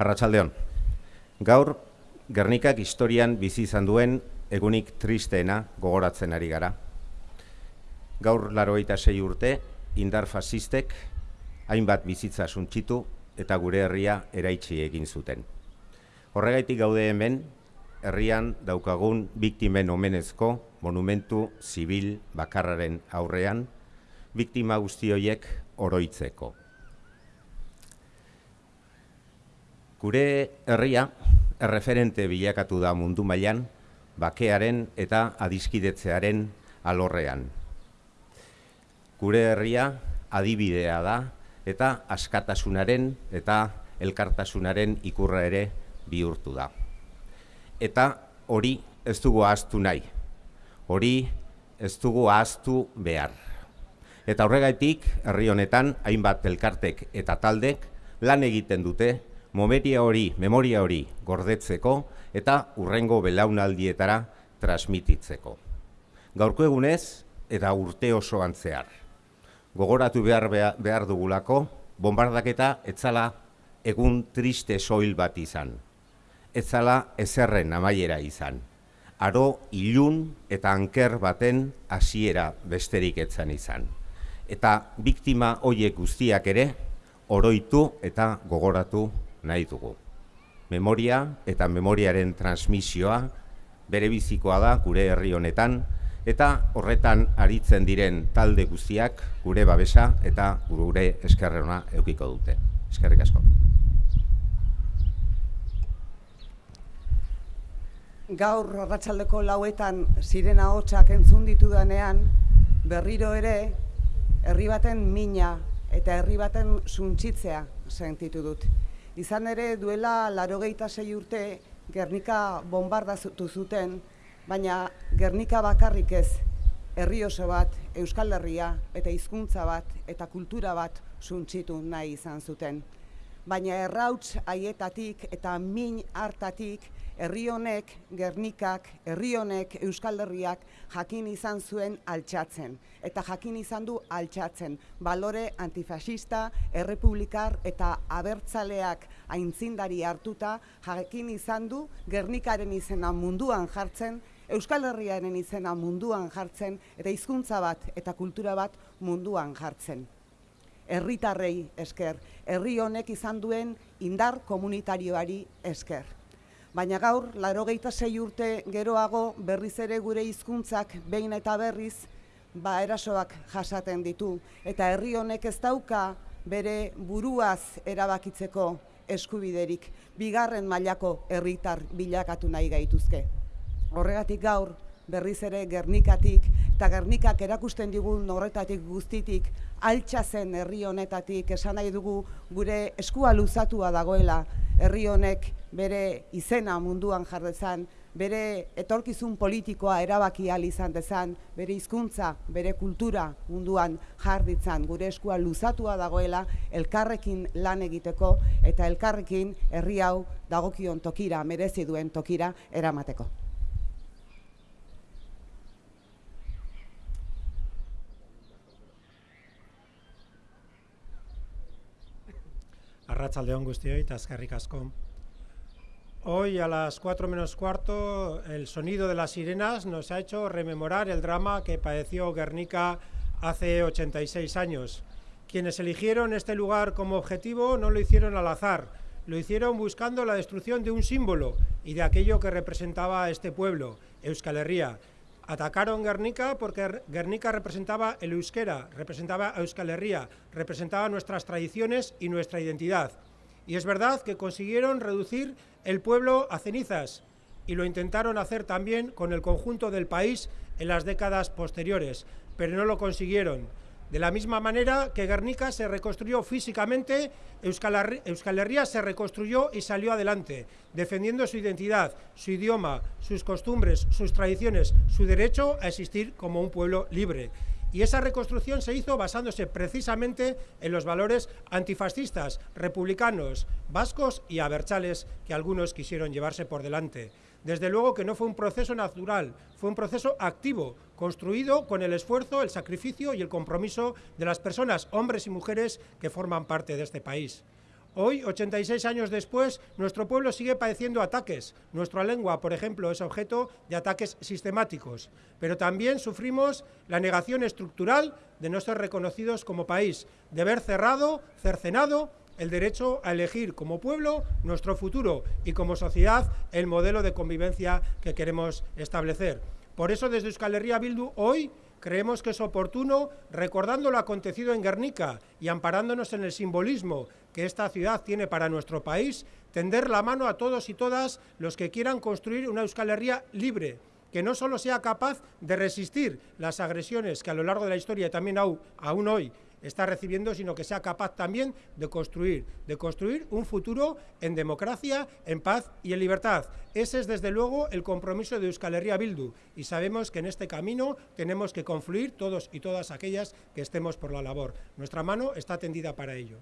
Arratsaldeon. Gaur Gernikak historian bizi izan duen egunik tristeena gogoratzen ari gara. Gaur laroita sei urte, indar fasistek hainbat bizitza suntxitu eta gure herria eraitsi egin zuten. Horregaitik gaude hemen, herrian daukagun biktimen omenezko monumentu zibil bakarraren aurrean, biktima guzti horiek oroitzeko. Gure herria erreferente bilakatu da mundu mailan bakearen eta adiskidetzearen alorrean. Gure herria adibidea da eta askatasunaren eta elkartasunaren ikurra ere bihurtu da. Eta hori ez dugu ahaztu nahi, hori ez dugu ahaztu behar. Eta horregaitik, herri honetan, hainbat elkartek eta taldek lan egiten dute, momeria hori, memoria hori gordetzeko eta urrengo belaunaldietara transmititzeko. Gaurko egunez eta urte osoan zehar. Gogoratu behar, behar dugulako, bombardaketa etzala egun triste soil bat izan etzala ezerren amaiera izan. Aro ilun eta anker baten hasiera besterik etzan izan. Eta biktima hoiek guztiak ere oroitu eta gogoratu nahi dugu. Memoria eta memoriaren transmisioa bere bizikoa da gure herri honetan eta horretan aritzen diren talde guztiak gure babesa eta gure eskerrena eukiko dute. Eskerrik asko. gaur arratsaldeko lauetan sirena hotxak entzun ditudanean, berriro ere, herri baten mina eta herri baten suntxitzea sentitu dut. Izan ere duela larogeita sei urte Gernika bombardatu zuten, baina Gernika bakarrik ez, herri oso bat, Euskal Herria eta hizkuntza bat eta kultura bat suntxitu nahi izan zuten. Baina errauts haietatik eta min hartatik herri honek, Gernikak, herri honek, Euskal Herriak jakin izan zuen altxatzen. Eta jakin izan du altxatzen. Balore antifasista, errepublikar eta abertzaleak aintzindari hartuta jakin izan du Gernikaren izena munduan jartzen, Euskal Herriaren izena munduan jartzen, eta hizkuntza bat eta kultura bat munduan jartzen. Herritarrei esker, herri honek izan duen indar komunitarioari esker baina gaur, laro sei urte geroago berriz ere gure hizkuntzak behin eta berriz, ba erasoak jasaten ditu. Eta herri honek ez dauka bere buruaz erabakitzeko eskubiderik, bigarren mailako herritar bilakatu nahi gaituzke. Horregatik gaur, berriz ere Gernikatik, eta Gernikak erakusten digun horretatik guztitik, altxa zen herri honetatik, esan nahi dugu gure eskua luzatua dagoela, herri honek bere izena munduan jardezan, bere etorkizun politikoa erabaki izan dezan, bere hizkuntza, bere kultura munduan jarditzan, gure eskua luzatua dagoela elkarrekin lan egiteko eta elkarrekin herri hau dagokion tokira, merezi duen tokira eramateko. Hoy a las 4 menos cuarto el sonido de las sirenas nos ha hecho rememorar el drama que padeció Guernica hace 86 años. Quienes eligieron este lugar como objetivo no lo hicieron al azar, lo hicieron buscando la destrucción de un símbolo y de aquello que representaba a este pueblo, Euskal Herria. Atacaron Guernica porque Guernica representaba el euskera, representaba a Euskal Herria, representaba nuestras tradiciones y nuestra identidad. Y es verdad que consiguieron reducir el pueblo a cenizas y lo intentaron hacer también con el conjunto del país en las décadas posteriores, pero no lo consiguieron. De la misma manera que Guernica se reconstruyó físicamente, Euskal Herria se reconstruyó y salió adelante, defendiendo su identidad, su idioma, sus costumbres, sus tradiciones, su derecho a existir como un pueblo libre. Y esa reconstrucción se hizo basándose precisamente en los valores antifascistas, republicanos, vascos y abertzales que algunos quisieron llevarse por delante. Desde luego que no fue un proceso natural, fue un proceso activo, construido con el esfuerzo, el sacrificio y el compromiso de las personas, hombres y mujeres, que forman parte de este país. Hoy, 86 años después, nuestro pueblo sigue padeciendo ataques. Nuestra lengua, por ejemplo, es objeto de ataques sistemáticos. Pero también sufrimos la negación estructural de no ser reconocidos como país, de haber cerrado, cercenado el derecho a elegir como pueblo nuestro futuro y como sociedad el modelo de convivencia que queremos establecer. Por eso desde Euskal Herria Bildu hoy creemos que es oportuno, recordando lo acontecido en Guernica y amparándonos en el simbolismo que esta ciudad tiene para nuestro país, tender la mano a todos y todas los que quieran construir una Euskal Herria libre, que no solo sea capaz de resistir las agresiones que a lo largo de la historia y también aún hoy está recibiendo, sino que sea capaz también de construir, de construir un futuro en democracia, en paz y en libertad. Ese es desde luego el compromiso de Euskal Herria Bildu y sabemos que en este camino tenemos que confluir todos y todas aquellas que estemos por la labor. Nuestra mano está tendida para ello.